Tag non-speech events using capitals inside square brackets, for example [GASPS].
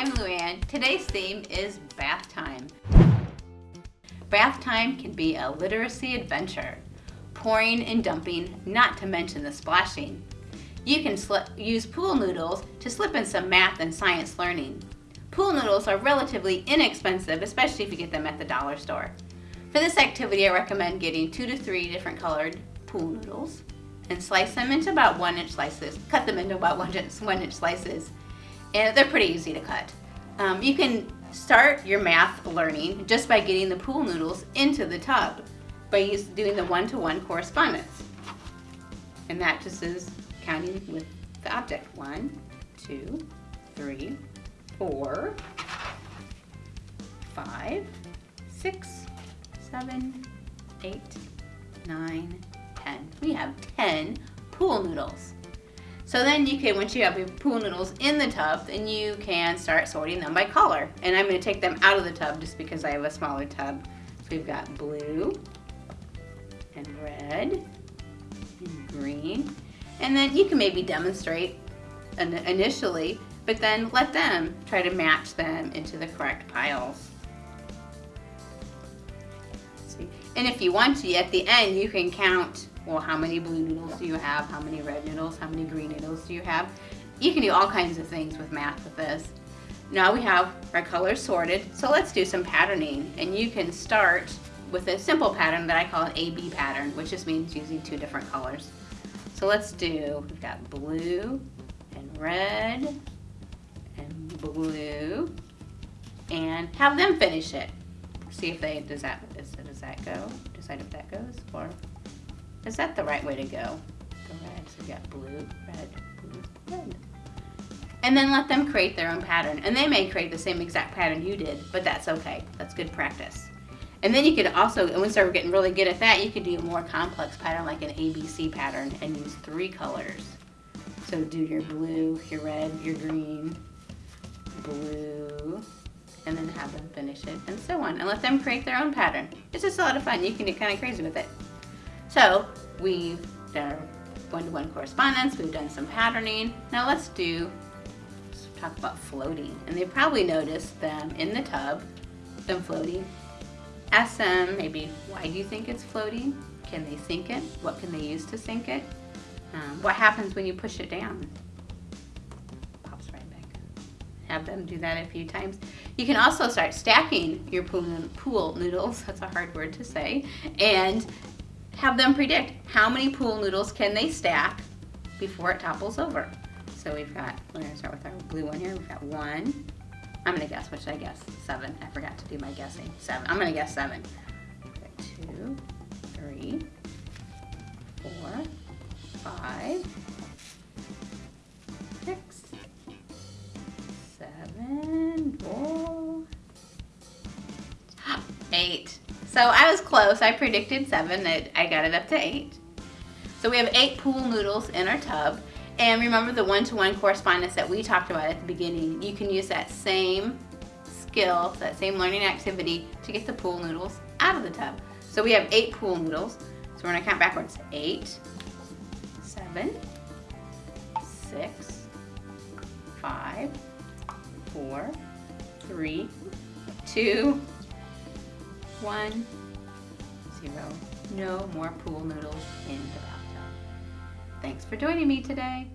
I'm Luann. Today's theme is bath time. Bath time can be a literacy adventure. Pouring and dumping, not to mention the splashing. You can use pool noodles to slip in some math and science learning. Pool noodles are relatively inexpensive, especially if you get them at the dollar store. For this activity, I recommend getting two to three different colored pool noodles and slice them into about one inch slices. Cut them into about one inch, one inch slices. And they're pretty easy to cut. Um, you can start your math learning just by getting the pool noodles into the tub by doing the one-to-one -one correspondence. And that just is counting with the object. One, two, three, four, five, six, seven, eight, nine, ten. We have 10 pool noodles. So then you can, once you have your pool noodles in the tub, then you can start sorting them by color. And I'm gonna take them out of the tub just because I have a smaller tub. So we've got blue and red and green. And then you can maybe demonstrate initially, but then let them try to match them into the correct piles. And if you want to, at the end, you can count well, how many blue noodles do you have? How many red noodles? How many green noodles do you have? You can do all kinds of things with math with this. Now we have our colors sorted, so let's do some patterning. And you can start with a simple pattern that I call an AB pattern, which just means using two different colors. So let's do, we've got blue and red and blue and have them finish it. See if they, does that, does that go? Decide if that goes or is that the right way to go? The you got blue, red, blue, red. And then let them create their own pattern. And they may create the same exact pattern you did, but that's okay. That's good practice. And then you could also, once we're getting really good at that, you could do a more complex pattern like an ABC pattern and use three colors. So do your blue, your red, your green, blue, and then have them finish it, and so on. And let them create their own pattern. It's just a lot of fun. You can get kind of crazy with it. So we've done one-to-one -one correspondence, we've done some patterning. Now let's do, let's talk about floating. And they probably noticed them in the tub, them floating. Ask them maybe, why do you think it's floating? Can they sink it? What can they use to sink it? Um, what happens when you push it down? Pops right back. Have them do that a few times. You can also start stacking your pool, pool noodles, [LAUGHS] that's a hard word to say, and have them predict how many pool noodles can they stack before it topples over. So we've got, we're gonna start with our blue one here. We've got one. I'm gonna guess, what should I guess? Seven. I forgot to do my guessing. Seven. I'm gonna guess seven. two, three, four, five, six, seven, four, [GASPS] eight. So I was close. I predicted seven. I got it up to eight. So we have eight pool noodles in our tub. And remember the one-to-one -one correspondence that we talked about at the beginning. You can use that same skill, that same learning activity to get the pool noodles out of the tub. So we have eight pool noodles. So we're gonna count backwards. Eight, seven, six, five, four, three, two, one, zero. No more pool noodles in the bathtub. Thanks for joining me today.